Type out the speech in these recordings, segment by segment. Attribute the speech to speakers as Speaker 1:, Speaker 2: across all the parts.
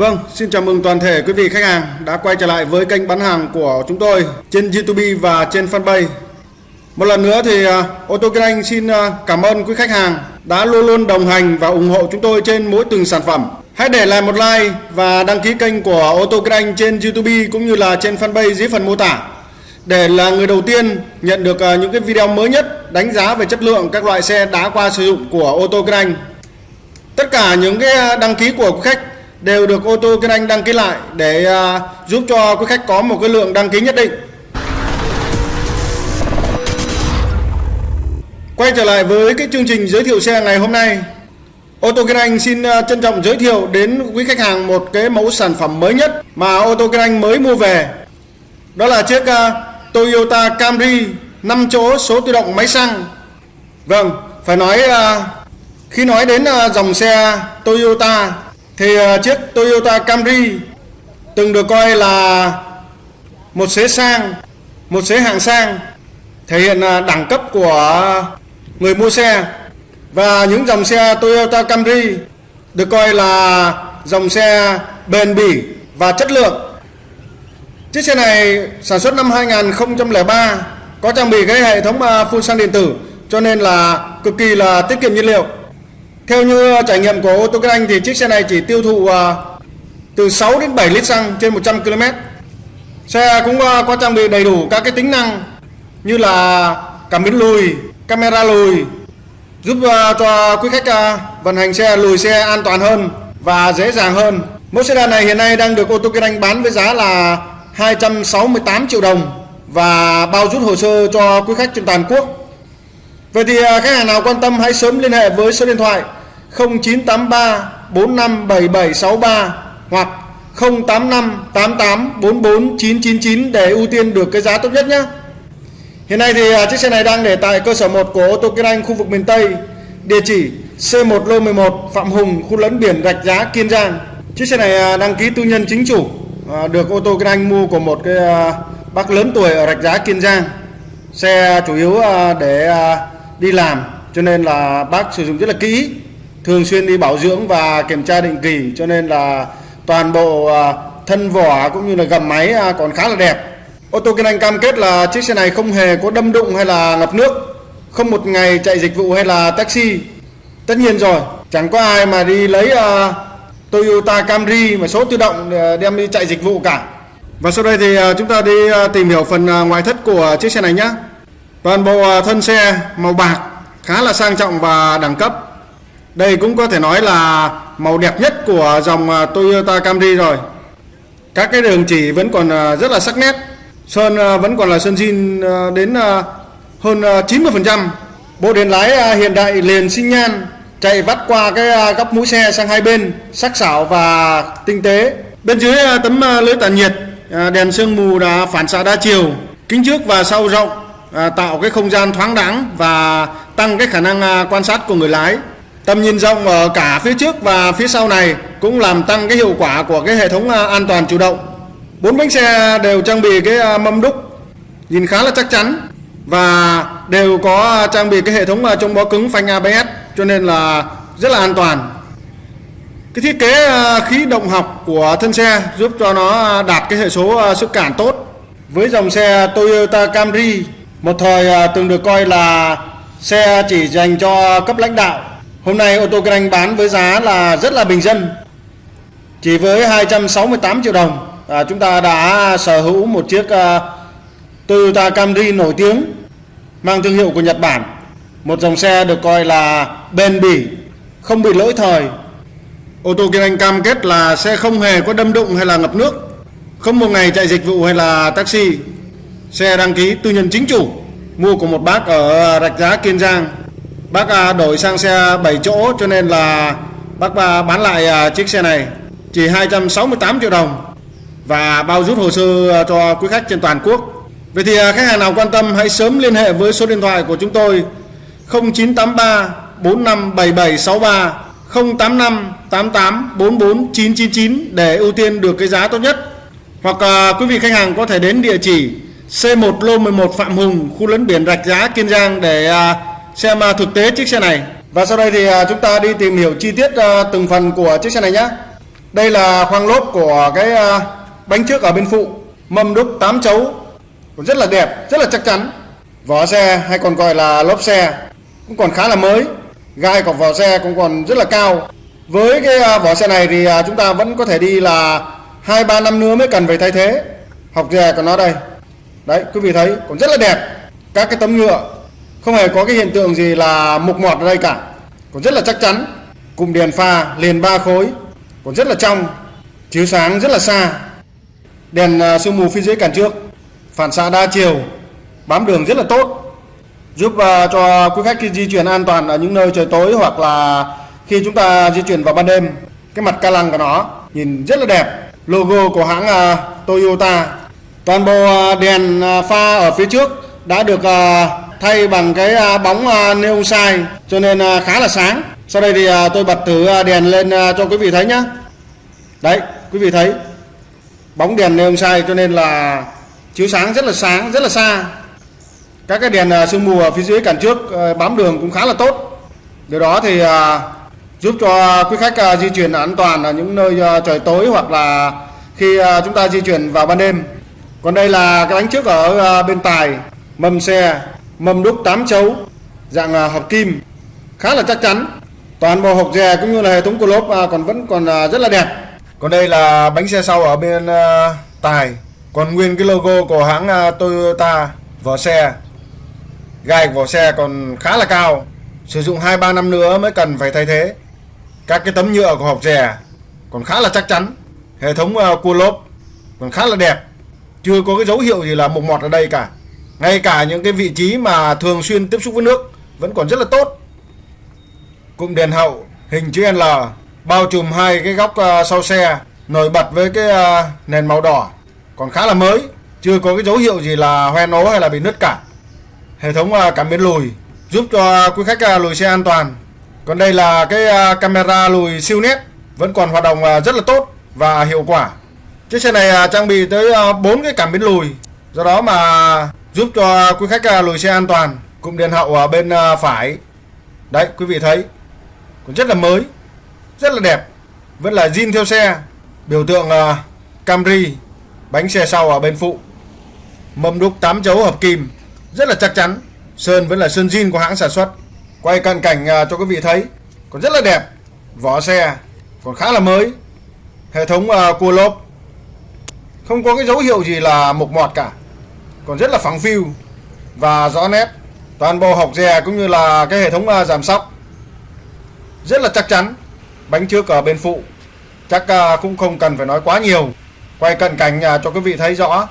Speaker 1: Vâng, xin chào mừng toàn thể quý vị khách hàng đã quay trở lại với kênh bán hàng của chúng tôi trên YouTube và trên fanpage. Một lần nữa thì à, ô tô Kinh Anh xin à, cảm ơn quý khách hàng đã luôn luôn đồng hành và ủng hộ chúng tôi trên mỗi từng sản phẩm. Hãy để lại một like và đăng ký kênh của ô tô Kinh Anh trên YouTube cũng như là trên fanpage dưới phần mô tả để là người đầu tiên nhận được à, những cái video mới nhất đánh giá về chất lượng các loại xe đã qua sử dụng của ô tô Kinh Anh. Tất cả những cái đăng ký của khách đều được ô tô Kinh Anh đăng ký lại để à, giúp cho quý khách có một cái lượng đăng ký nhất định. Quay trở lại với cái chương trình giới thiệu xe ngày hôm nay. Ô tô Kinh Anh xin à, trân trọng giới thiệu đến quý khách hàng một cái mẫu sản phẩm mới nhất mà ô tô Kinh Anh mới mua về. Đó là chiếc à, Toyota Camry 5 chỗ số tự động máy xăng. Vâng, phải nói khi nói đến dòng xe Toyota thì ờ, chiếc Toyota Camry từng được coi là một xế sang, một xế hạng sang, thể hiện ờ, đẳng cấp của người mua xe và những dòng xe Toyota Camry được coi là dòng xe bền bỉ và chất lượng. Chiếc xe này sản xuất năm 2003 có trang bị cái hệ thống ờ, phun xăng điện tử cho nên là cực kỳ là tiết kiệm nhiên liệu. Theo như ờ, trải nghiệm của ô tô Kinh Anh thì chiếc xe này chỉ tiêu thụ ờ, từ 6 đến 7 lít xăng trên 100 km. Xe cũng ờ, có trang bị đầy đủ các cái tính năng như là cảm biến lùi, camera lùi giúp cho quý khách vận hành xe lùi xe an toàn hơn và dễ dàng hơn. Mẫu sedan này hiện nay đang được ô tô Kinh Anh bán với giá là 268 triệu đồng và bao rút hồ sơ cho quý khách trên toàn quốc. Vậy thì khách hàng nào quan tâm hãy sớm liên hệ với số điện thoại 0983 457763 hoặc 085 88 44 999 để ưu tiên được cái giá tốt nhất nhé. Hiện nay thì à, chiếc xe này đang để tại cơ sở 1 của ô tô Kiên Anh khu vực miền Tây, địa chỉ C1 lô 11 Phạm Hùng, khu lấn biển Rạch Giá, Kiên Giang. Chiếc xe này à, đăng ký tư nhân chính chủ, à, được ô tô Kiên Anh mua của một cái bác lớn tuổi ở Rạch Giá, Kiên Giang. Xe chủ yếu để đi làm cho nên là bác sử dụng rất là kỹ thường xuyên đi bảo dưỡng và kiểm tra định kỳ cho nên là toàn bộ à, thân vỏ cũng như là gầm máy à, còn khá là đẹp. Ô tô kinh anh cam kết là chiếc xe này không hề có đâm đụng hay là ngập nước không một ngày chạy dịch vụ hay là taxi. Tất nhiên rồi chẳng có ai mà đi lấy uh, Toyota Camry mà số tự động đem đi chạy dịch vụ cả. Và sau đây thì chúng ta đi tìm hiểu phần ngoại thất của chiếc xe này nhé toàn bộ thân xe màu bạc khá là sang trọng và đẳng cấp đây cũng có thể nói là màu đẹp nhất của dòng à, Toyota Camry rồi. Các cái đường chỉ vẫn còn à, rất là sắc nét. Sơn à, vẫn còn là sơn zin đến hơn 90% bộ đèn lái hiện đại liền sinh nhan, chạy vắt qua cái góc mũi xe sang hai bên, sắc sảo và tinh tế. Bên dưới tấm lưới tản nhiệt đèn sương mù đã phản xạ đa chiều, kính trước và sau rộng tạo cái không gian thoáng đãng và tăng cái khả năng quan sát của người lái. Tầm nhìn rộng ở cả phía trước và phía sau này cũng làm tăng cái hiệu quả của cái hệ thống à, an toàn chủ động. Bốn bánh xe đều trang bị cái à, mâm đúc, nhìn khá là chắc chắn và đều có à, trang bị cái hệ thống chống bó cứng phanh ABS cho nên là rất là an toàn. Cái thiết kế khí động học của thân xe giúp cho nó đạt cái hệ số sức cản tốt. Với dòng xe Toyota Camry, một thời từng được coi là xe chỉ dành cho cấp lãnh đạo Hôm nay ô tô Kinh Anh bán với giá là rất là bình dân Chỉ với 268 triệu đồng. À, Chúng ta đã sở hữu một chiếc uh, Toyota Camry nổi tiếng Mang thương hiệu của Nhật Bản. Một dòng xe được coi là bền bỉ Không bị lỗi thời. Ô tô Kinh Anh cam kết là xe không hề có đâm đụng hay là ngập nước Không một ngày chạy dịch vụ hay là taxi. Xe đăng ký tư nhân chính chủ Mua của một bác ở Rạch Giá Kiên Giang. Bác à, đổi sang xe 7 chỗ cho nên là bác à, bán lại à, chiếc xe này chỉ 268 triệu đồng và bao rút hồ sơ cho quý khách trên toàn quốc. Vậy thì khách hàng nào quan tâm hãy sớm liên hệ với số điện thoại của chúng tôi 0983 457763 085 88 44 999 để ưu tiên được cái giá tốt nhất. Hoặc quý vị khách hàng có thể đến địa chỉ C1 lô 11 Phạm Hùng, khu lấn biển Rạch Giá, Kiên Giang để xem à, thực tế chiếc xe này. Và sau đây thì à, chúng ta đi tìm hiểu chi tiết à, từng phần của chiếc xe này nhé đây là khoang lốp của cái bánh trước ở bên phụ. Mâm đúc 8 chấu. Cũng rất là đẹp, rất là chắc chắn. Vỏ xe, hay còn gọi là lốp xe, cũng còn khá là mới. Gai của vỏ xe cũng còn rất là cao. Với cái vỏ xe này thì chúng ta vẫn có thể đi là hai, ba, năm nữa mới cần phải thay thế. Học dè của nó đây. Đấy, quý vị thấy, còn rất là đẹp. Các cái tấm nhựa không hề có cái hiện tượng gì là mục mọt ở đây cả. Còn rất là chắc chắn, cụm đèn pha liền ba khối. Còn rất là trong, chiếu sáng rất là xa. Đèn à, sương mù phía dưới cản trước. Phản xạ đa chiều, bám đường rất là tốt. Giúp à, cho quý khách khi di chuyển an toàn ở những nơi trời tối hoặc là khi chúng ta di chuyển vào ban đêm. Cái mặt ca lăng của nó nhìn rất là đẹp. Logo của hãng à, Toyota. Toàn bộ đèn pha ở phía trước đã được thay bằng cái à, bóng à, neon sai cho nên à, khá là sáng. Sau đây thì tôi bật thử đèn lên cho quý vị thấy nhé đấy, quý vị thấy, bóng đèn neon sai cho nên là chiếu sáng rất là sáng, rất là xa. Các cái đèn sương mù ở phía dưới cản trước bám đường cũng khá là tốt. Điều đó thì giúp cho quý khách di chuyển an toàn ở những nơi trời tối hoặc là khi chúng ta di chuyển vào ban đêm. Còn đây là cái bánh trước ở bên tài, mâm xe mâm đúc 8 chấu, dạng à, hợp kim, khá là chắc chắn. Toàn bộ hộp dè cũng như là hệ thống của lốp à, còn vẫn còn à, rất là đẹp. Còn đây là bánh xe sau ở bên tài. Còn nguyên cái logo của hãng Toyota, vỏ xe. Gai vỏ xe còn khá là cao. Sử dụng 2-3 năm nữa mới cần phải thay thế. Các cái tấm nhựa của hộp dè còn khá là chắc chắn. Hệ thống cua lốp còn khá là đẹp. Chưa có cái dấu hiệu gì là mục mọt ở đây cả ngay cả những cái vị trí mà thường xuyên tiếp xúc với nước vẫn còn rất là tốt. Cụm đèn hậu, hình chữ L, bao trùm hai cái góc ờ, sau xe, nổi bật với cái ờ, nền màu đỏ. Còn khá là mới, chưa có cái dấu hiệu gì là hoen ố hay là bị nứt cả. Hệ thống ờ, cảm biến lùi, giúp cho quý khách lùi xe an toàn. Còn đây là cái camera lùi siêu nét, vẫn còn hoạt động rất là tốt và hiệu quả. Chiếc xe này trang bị tới bốn cái cảm biến lùi. Do đó mà giúp cho quý khách à, lùi xe an toàn, cụm đèn hậu ở bên à, phải. Đấy, quý vị thấy, cũng rất là mới, rất là đẹp. Vẫn là zin theo xe, biểu tượng à, Camry, bánh xe sau ở bên phụ. Mâm đúc 8 chấu hợp kim, rất là chắc chắn. Sơn vẫn là sơn zin của hãng sản xuất. Quay cận cảnh cho quý vị thấy, còn rất là đẹp. Vỏ xe còn khá là mới. Hệ thống cua lốp. Không có cái dấu hiệu gì là mục mọt cả còn rất là phẳng phiu và rõ nét. Toàn bộ hộc dè cũng như là cái hệ thống à, giảm sóc rất là chắc chắn. Bánh trước ở bên phụ chắc à, cũng không cần phải nói quá nhiều. Quay cận cảnh nhà cho quý vị thấy rõ.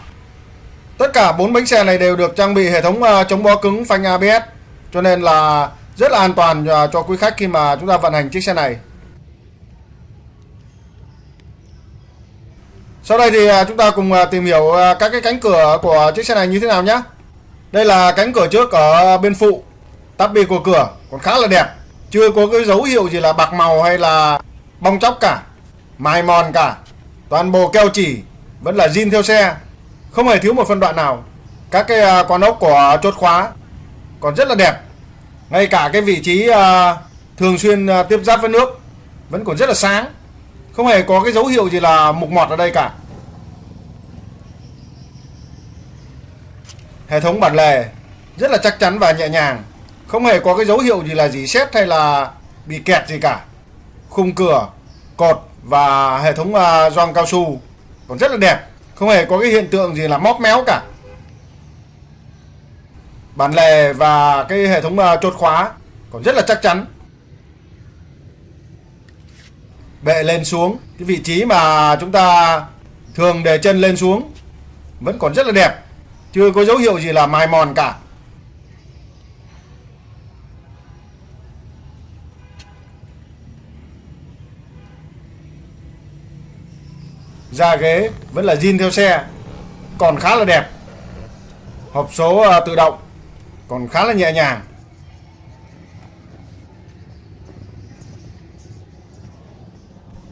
Speaker 1: Tất cả bốn bánh xe này đều được trang bị hệ thống à, chống bó cứng phanh ABS cho nên là rất là an toàn cho quý khách khi mà chúng ta vận hành chiếc xe này. Sau đây thì à, chúng ta cùng à, tìm hiểu à, các cái cánh cửa của chiếc xe này như thế nào nhé đây là cánh cửa trước ở bên phụ, tắp bì của cửa, còn khá là đẹp. Chưa có cái dấu hiệu gì là bạc màu hay là bong chóc cả, mài mòn cả. Toàn bộ keo chỉ vẫn là zin theo xe, không hề thiếu một phân đoạn nào. Các cái con ốc của chốt khóa còn rất là đẹp. Ngay cả cái vị trí thường xuyên tiếp giáp với nước vẫn còn rất là sáng. Không hề có cái dấu hiệu gì là mục mọt ở đây cả. Hệ thống bản lề rất là chắc chắn và nhẹ nhàng. Không hề có cái dấu hiệu gì là gì xét hay là bị kẹt gì cả. Khung cửa cột và hệ thống uh, gioăng cao su còn rất là đẹp không hề có cái hiện tượng gì là móp méo cả. Bản lề và cái hệ thống uh, chốt khóa còn rất là chắc chắn. Bệ lên xuống cái vị trí mà chúng ta thường để chân lên xuống vẫn còn rất là đẹp chưa có dấu hiệu gì là mài mòn cả. Da ghế vẫn là zin theo xe, còn khá là đẹp. Hộp số à, tự động, còn khá là nhẹ nhàng.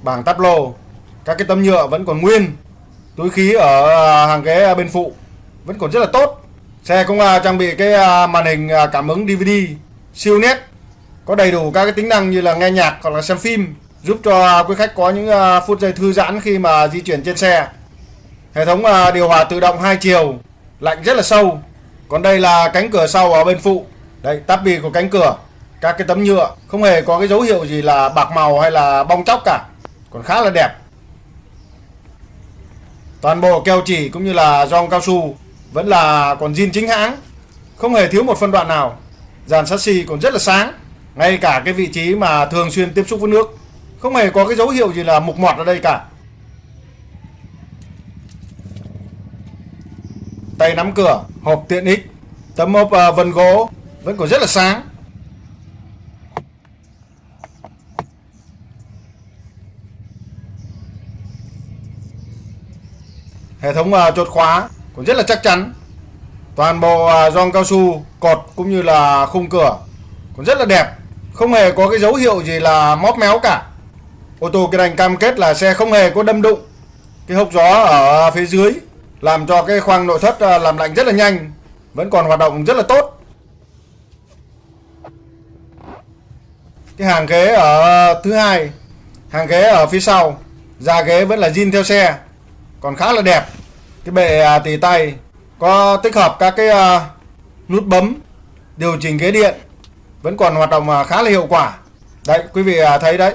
Speaker 1: Bảng tắp lô, các cái tấm nhựa vẫn còn nguyên. Túi khí ở à, hàng ghế bên phụ vẫn còn rất là tốt xe cũng uh, trang bị cái uh, màn hình uh, cảm ứng DVD siêu nét có đầy đủ các cái tính năng như là nghe nhạc hoặc là xem phim giúp cho quý khách có những phút giây thư giãn khi mà di chuyển trên xe. Hệ thống điều hòa tự động hai chiều, lạnh rất là sâu. Còn đây là cánh cửa sau ở bên phụ. Đây, tắp bì của cánh cửa. Các cái tấm nhựa không hề có cái dấu hiệu gì là bạc màu hay là bong chóc cả. Còn khá là đẹp. Toàn bộ keo chỉ cũng như là rong cao su vẫn là còn zin chính hãng, không hề thiếu một phân đoạn nào. Dàn chassis còn rất là sáng, ngay cả cái vị trí mà thường xuyên tiếp xúc với nước, không hề có cái dấu hiệu gì là mục mọt ở đây cả. Tay nắm cửa, hộp tiện ích, tấm hộp uh, à, vân gỗ vẫn còn rất là sáng. Hệ thống uh, chốt khóa cũng rất là chắc chắn. Toàn bộ à, gioăng cao su, cột cũng như là khung cửa cũng rất là đẹp. Không hề có cái dấu hiệu gì là móp méo cả. Ô tô kia đành cam kết là xe không hề có đâm đụng. Cái hốc gió ở phía dưới làm cho cái khoang nội thất à, làm lạnh rất là nhanh, vẫn còn hoạt động rất là tốt. Cái hàng ghế ở thứ hai, hàng ghế ở phía sau, da ghế vẫn là zin theo xe còn khá là đẹp cái bệ à, tì tay. Có tích hợp các cái à, nút bấm, điều chỉnh ghế điện. Vẫn còn hoạt động à, khá là hiệu quả. Đấy, quý vị thấy đấy.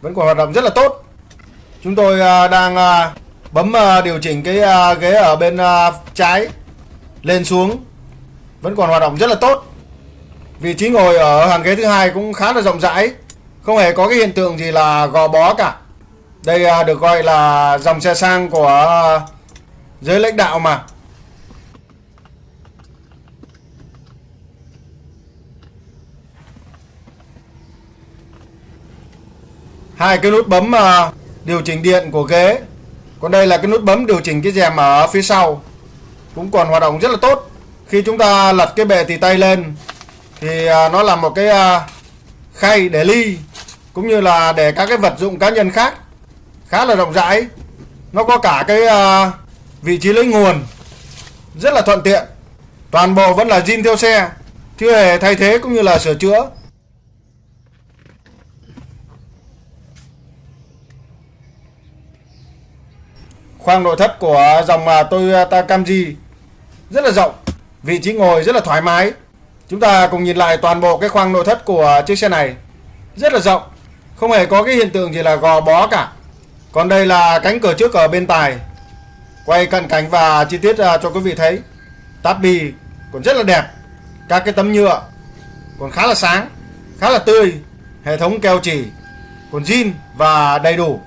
Speaker 1: Vẫn còn hoạt động rất là tốt. Chúng tôi đang bấm điều chỉnh cái ghế ở bên trái, lên xuống. Vẫn còn hoạt động rất là tốt. Vị trí ngồi ở hàng ghế thứ hai cũng khá là rộng rãi. Không hề có cái hiện tượng gì là gò bó cả. Đây được gọi là dòng xe sang của giới lãnh đạo mà. Hai cái nút bấm uh, điều chỉnh điện của ghế. Còn đây là cái nút bấm điều chỉnh cái rèm ở phía sau. Cũng còn hoạt động rất là tốt. Khi chúng ta lật cái bệ tì tay lên thì à, nó là một cái à, khay để ly cũng như là để các cái vật dụng cá nhân khác khá là rộng rãi nó có cả cái uh, vị trí lấy nguồn, rất là thuận tiện. Toàn bộ vẫn là zin theo xe, chưa hề thay thế cũng như là sửa chữa. Khoang nội thất của dòng à, Toyota à, Camry rất là rộng, vị trí ngồi rất là thoải mái. Chúng ta cùng nhìn lại toàn bộ cái khoang nội thất của chiếc xe này. Rất là rộng, không hề có cái hiện tượng gì là gò bó cả. Còn đây là cánh cửa trước ở bên tài. Quay cận cảnh và chi tiết à, cho quý vị thấy Táp bì còn rất là đẹp. Các cái tấm nhựa còn khá là sáng Khá là tươi Hệ thống keo chỉ còn zin và đầy đủ.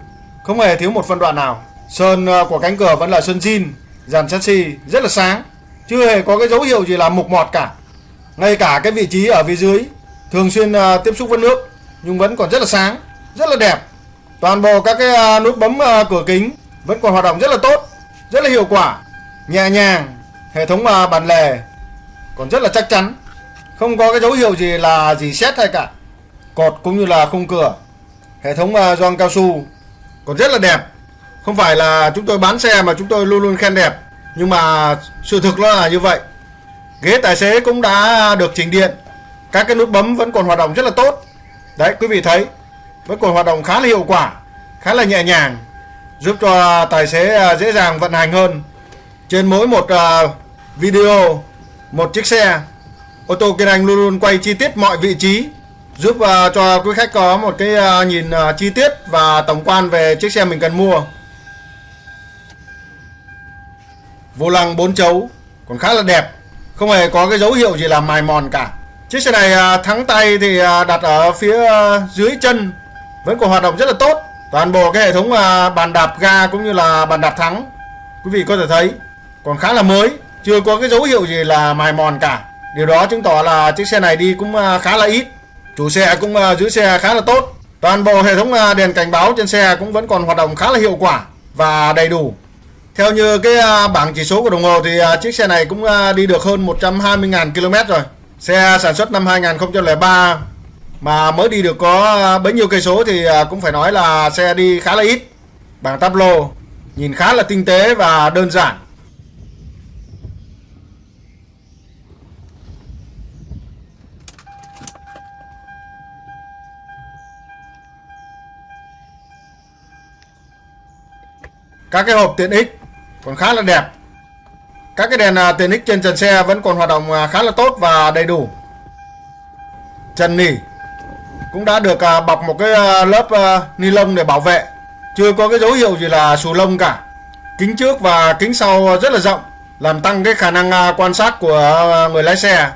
Speaker 1: Không hề thiếu một phân đoạn nào. Sơn à, của cánh cửa vẫn là sơn zin Dàn chassis rất là sáng Chưa hề có cái dấu hiệu gì là mục mọt cả. Ngay cả cái vị trí ở phía dưới Thường xuyên à, tiếp xúc với nước Nhưng vẫn còn rất là sáng Rất là đẹp. Toàn bộ các cái nút bấm cửa kính vẫn còn hoạt động rất là tốt, rất là hiệu quả, nhẹ nhàng, hệ thống à, bàn lề còn rất là chắc chắn, không có cái dấu hiệu gì là gì xét hay cả. Cột cũng như là khung cửa, hệ thống à, gioăng cao su còn rất là đẹp. Không phải là chúng tôi bán xe mà chúng tôi luôn luôn khen đẹp, nhưng mà sự thực nó là như vậy. Ghế tài xế cũng đã được chỉnh điện, các cái nút bấm vẫn còn hoạt động rất là tốt. Đấy, quý vị thấy vẫn còn hoạt động khá là hiệu quả khá là nhẹ nhàng giúp cho à, tài xế à, dễ dàng vận hành hơn. Trên mỗi một à, video, một chiếc xe, ô tô Kiên Anh luôn luôn quay chi tiết mọi vị trí, giúp cho quý khách có một cái nhìn chi tiết và tổng quan về chiếc xe mình cần mua. Vô lăng 4 chấu, còn khá là đẹp, không hề có cái dấu hiệu gì là mài mòn cả. Chiếc xe này thắng tay thì đặt ở phía dưới chân, vẫn còn hoạt động rất là tốt toàn bộ cái hệ thống à, bàn đạp ga cũng như là bàn đạp thắng, quý vị có thể thấy, còn khá là mới, chưa có cái dấu hiệu gì là mài mòn cả. Điều đó chứng tỏ là chiếc xe này đi cũng à, khá là ít, chủ xe cũng à, giữ xe khá là tốt. Toàn bộ hệ thống đèn cảnh báo trên xe cũng vẫn còn hoạt động khá là hiệu quả và đầy đủ. Theo như cái bảng chỉ số của đồng hồ thì chiếc xe này cũng đi được hơn 120.000 km rồi. Xe sản xuất năm 2003 mà mới đi được có à, bấy nhiêu cây số thì à, cũng phải nói là xe đi khá là ít. Bảng táp lô, nhìn khá là tinh tế và đơn giản. Các cái hộp tiện ích còn khá là đẹp. Các cái đèn à, tiện ích trên trần xe vẫn còn hoạt động khá là tốt và đầy đủ. Trần nỉ cũng đã được à, bọc một cái à, lớp à, ni lông để bảo vệ. Chưa có cái dấu hiệu gì là xù lông cả. Kính trước và kính sau rất là rộng, làm tăng cái khả năng quan sát của người lái xe.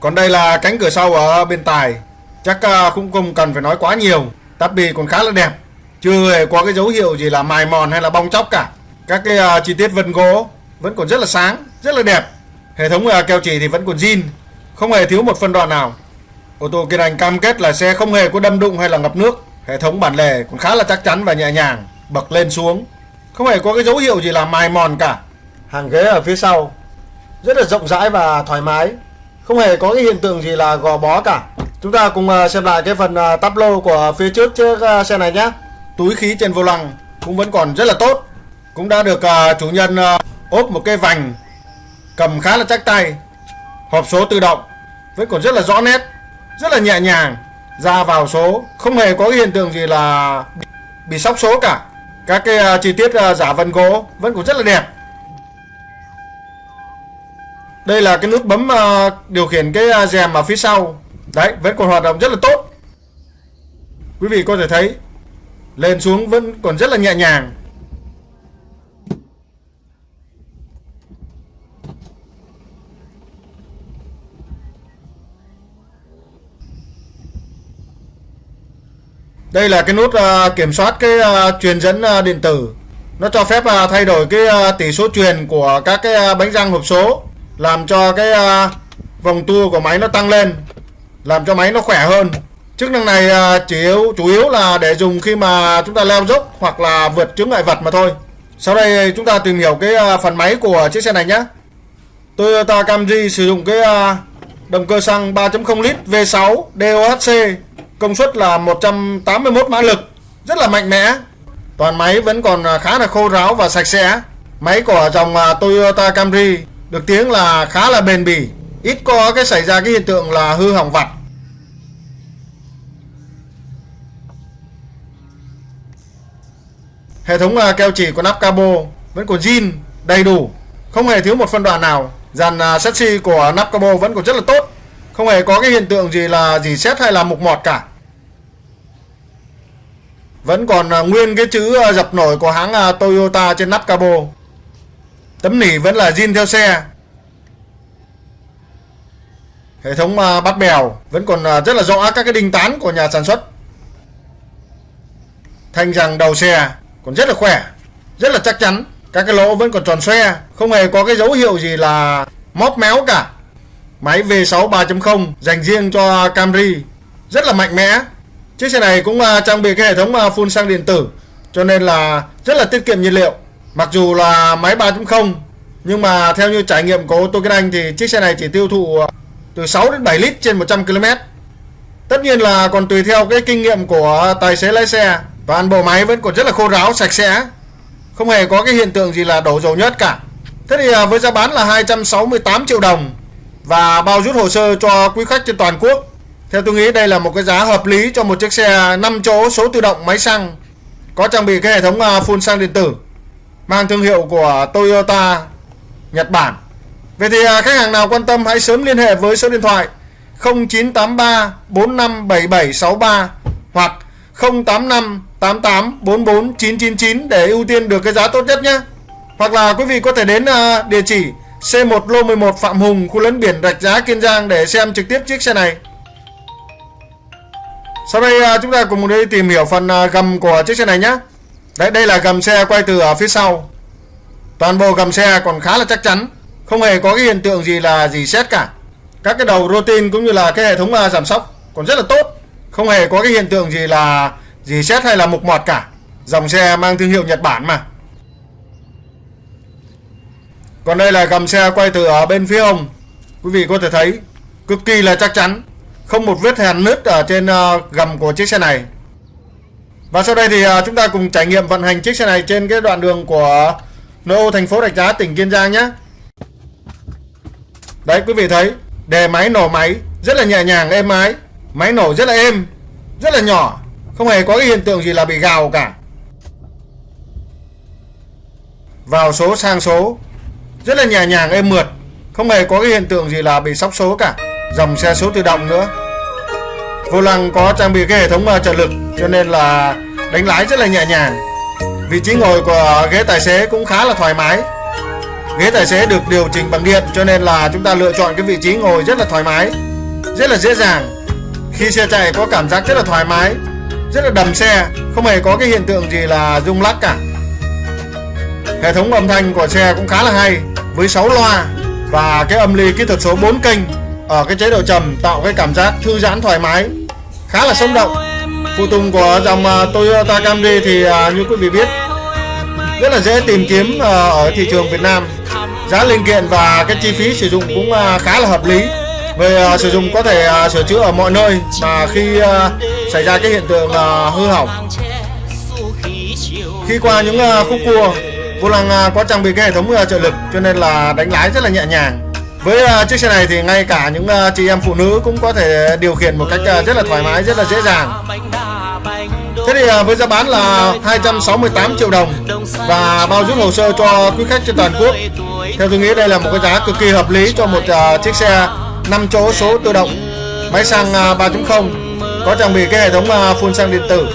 Speaker 1: Còn đây là cánh cửa sau ở bên tài. Chắc cũng không cần phải nói quá nhiều. Tắp bì còn khá là đẹp. Chưa hề có cái dấu hiệu gì là mài mòn hay là bong chóc cả. Các cái uh, chi tiết vân gỗ Vẫn còn rất là sáng, rất là đẹp. Hệ thống uh, keo chỉ thì vẫn còn zin Không hề thiếu một phân đoạn nào. Ô tô Kiên Anh cam kết là xe không hề có đâm đụng hay là ngập nước. Hệ thống bản lề cũng khá là chắc chắn và nhẹ nhàng Bật lên xuống. Không hề có cái dấu hiệu gì là mài mòn cả. Hàng ghế ở phía sau Rất là rộng rãi và thoải mái. Không hề có cái hiện tượng gì là gò bó cả. Chúng ta cùng à, xem lại cái phần tắp lô của phía trước chiếc xe này nhé túi khí trên vô lăng cũng vẫn còn rất là tốt. Cũng đã được à, chủ nhân à, ốp một cái vành cầm khá là chắc tay hộp số tự động vẫn còn rất là rõ nét rất là nhẹ nhàng ra vào số. Không hề có cái hiện tượng gì là bị sóc số cả. Các cái à, chi tiết giả vân gỗ vẫn còn rất là đẹp. Đây là cái nút bấm uh, điều khiển cái uh, rèm ở phía sau. Đấy vẫn còn hoạt động rất là tốt. Quý vị có thể thấy lên xuống vẫn còn rất là nhẹ nhàng Đây là cái nút uh, kiểm soát cái uh, truyền dẫn uh, điện tử. Nó cho phép uh, thay đổi cái uh, tỷ số truyền của các cái uh, bánh răng hộp số làm cho cái uh, vòng tua của máy nó tăng lên làm cho máy nó khỏe hơn chức năng này à, chủ yếu chủ yếu là để dùng khi mà chúng ta leo dốc hoặc là vượt chướng ngại vật mà thôi. Sau đây chúng ta tìm hiểu cái à, phần máy của chiếc xe này nhé. Toyota Camry sử dụng cái à, động cơ xăng 3.0 lít V6 DOHC công suất là 181 mã lực, rất là mạnh mẽ. Toàn máy vẫn còn khá là khô ráo và sạch sẽ. Máy của dòng Toyota Camry được tiếng là khá là bền bỉ, ít có cái xảy ra cái hiện tượng là hư hỏng vặt. Hệ thống à, keo chỉ của nắp cabo vẫn còn zin đầy đủ. Không hề thiếu một phân đoạn nào. Dàn à, chassis của nắp cabo vẫn còn rất là tốt. Không hề có cái hiện tượng gì là gì xét hay là mục mọt cả. Vẫn còn à, nguyên cái chữ à, dập nổi của hãng Toyota trên nắp cabo. Tấm nỉ vẫn là zin theo xe. Hệ thống bắt bèo vẫn còn rất là rõ các cái đinh tán của nhà sản xuất. Thanh rằng đầu xe còn rất là khỏe, Rất là chắc chắn Các cái lỗ vẫn còn tròn xoe, Không hề có cái dấu hiệu gì là móp méo cả Máy V6 3.0 dành riêng cho Camry, Rất là mạnh mẽ Chiếc xe này cũng à, trang bị cái hệ thống à, phun xăng điện tử, Cho nên là rất là tiết kiệm nhiên liệu Mặc dù là máy 3.0 nhưng mà theo như trải nghiệm của ô tô Kinh Anh thì chiếc xe này chỉ tiêu thụ à, từ 6 đến 7 lít trên 100 km. Tất nhiên là còn tùy theo cái kinh nghiệm của tài xế lái xe. Toàn bộ máy vẫn còn rất là khô ráo, sạch sẽ. Không hề có cái hiện tượng gì là đổ dầu nhất cả. Thế thì à, với giá bán là 268 triệu đồng và bao rút hồ sơ cho quý khách trên toàn quốc. Theo tôi nghĩ đây là một cái giá hợp lý cho một chiếc xe 5 chỗ số tự động máy xăng có trang bị cái hệ thống à, phun xăng điện tử mang thương hiệu của Toyota Nhật Bản. Vậy thì à, khách hàng nào quan tâm hãy sớm liên hệ với số điện thoại 0983 457763 hoặc 085 88 44 999 để ưu tiên được cái giá tốt nhất nhé. Hoặc là quý vị có thể đến à, địa chỉ C1 lô 11 Phạm Hùng, khu lấn biển Rạch Giá Kiên Giang để xem trực tiếp chiếc xe này. Sau đây à, chúng ta cùng đi tìm hiểu phần à, gầm của chiếc xe này nhé. Đấy, đây là gầm xe quay từ ở phía sau. Toàn bộ gầm xe còn khá là chắc chắn, không hề có cái hiện tượng gì là gì xét cả. Các cái đầu rotin cũng như là cái hệ thống giảm sóc còn rất là tốt, không hề có cái hiện tượng gì là reset xét hay là mục mọt cả. Dòng xe mang thương hiệu Nhật Bản mà. Còn đây là gầm xe quay từ ở bên phía hông. Quý vị có thể thấy cực kỳ là chắc chắn, không một vết hàn nứt ở trên ờ, gầm của chiếc xe này. Và sau đây thì ờ, chúng ta cùng trải nghiệm vận hành chiếc xe này trên cái đoạn đường của nội ô thành phố Rạch Giá tỉnh Kiên Giang nhé Đấy quý vị thấy Đề máy nổ máy rất là nhẹ nhàng êm ái Máy nổ rất là êm Rất là nhỏ không hề có cái hiện tượng gì là bị gào cả. Vào số sang số, Rất là nhẹ nhàng, êm mượt. Không hề có cái hiện tượng gì là bị sóc số cả. Dòng xe số tự động nữa. Vô lăng có trang bị cái hệ thống ờ, trợ lực, Cho nên là đánh lái rất là nhẹ nhàng. Vị trí ngồi của ghế tài xế cũng khá là thoải mái. Ghế tài xế được điều chỉnh bằng điện, cho nên là chúng ta lựa chọn cái vị trí ngồi rất là thoải mái, Rất là dễ dàng. Khi xe chạy có cảm giác rất là thoải mái. Rất là đầm xe, Không hề có cái hiện tượng gì là rung lắc cả. Hệ thống âm thanh của xe cũng khá là hay, Với 6 loa Và cái âm ly kỹ thuật số 4 kênh Ở cái chế độ trầm tạo cái cảm giác thư giãn thoải mái, Khá là sống động. Phụ tùng của dòng à, Toyota Camry thì à, như quý vị biết, Rất là dễ tìm kiếm à, ở thị trường Việt Nam. Giá linh kiện và cái chi phí sử dụng cũng khá là hợp lý. Về sử dụng có thể sửa chữa ở mọi nơi Mà khi xảy ra cái hiện tượng uh, hư hỏng Khi qua những uh, khúc cua Vô lăng uh, có trang bị cái hệ thống uh, trợ lực Cho nên là đánh lái rất là nhẹ nhàng với uh, chiếc xe này thì ngay cả những uh, chị em phụ nữ cũng có thể điều khiển một cách uh, rất là thoải mái, rất là dễ dàng. Thế thì với giá bán là 268 triệu đồng và bao giúp hồ sơ cho quý khách trên toàn quốc. Theo tôi nghĩ đây là một cái giá cực kỳ hợp lý cho một uh, chiếc xe 5 chỗ số tự động, máy xăng uh, 3.0 có trang bị cái hệ thống à, phun xăng điện tử.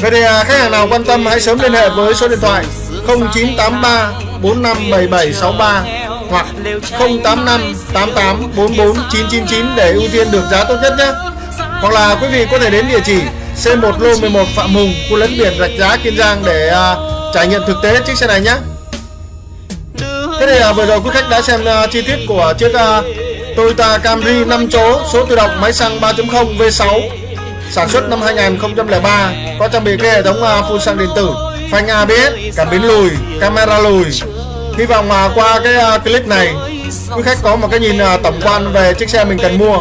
Speaker 1: Vậy thì à, khách hàng nào quan tâm hãy sớm liên hệ với số điện thoại 0983 457763 hoặc 085 88 44 999 để ưu tiên được giá tốt nhất nhé. Hoặc là quý vị có thể đến địa chỉ C1 lô 11 Phạm Hùng, khu lấn biển Rạch Giá Kiên Giang để uh, trải nghiệm thực tế chiếc xe này nhé. Thế thì uh, vừa rồi quý khách đã xem uh, chi tiết của chiếc uh, Toyota Camry 5 chỗ số tự động máy xăng 3.0 V6 sản xuất năm 2003 có trang bị cái hệ thống à, phun xăng điện tử, phanh ABS, cảm biến lùi, camera lùi Hy vọng mà qua cái à, clip này quý khách có một cái nhìn à, tổng quan về chiếc xe mình cần mua.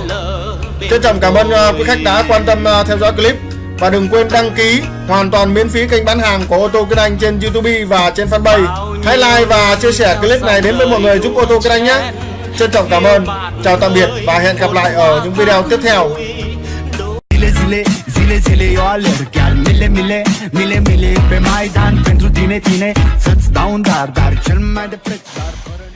Speaker 1: Trân trọng cảm ơn quý khách đã quan tâm theo dõi clip và đừng quên đăng ký hoàn toàn miễn phí kênh bán hàng của ô tô Kinh Anh trên YouTube và trên fanpage. Hãy like và chia sẻ clip này đến với mọi người giúp ô tô Kinh Anh nhé. Trân trọng cảm ơn, chào tạm biệt và hẹn gặp lại ở những video tiếp theo.
Speaker 2: Zile zile, zile zile eu alerg. Chiar mile mile, mile mile Pe Maidan. Pentru tine, tine Să-ți dau un dar, dar cel mai de preț Dar fără nici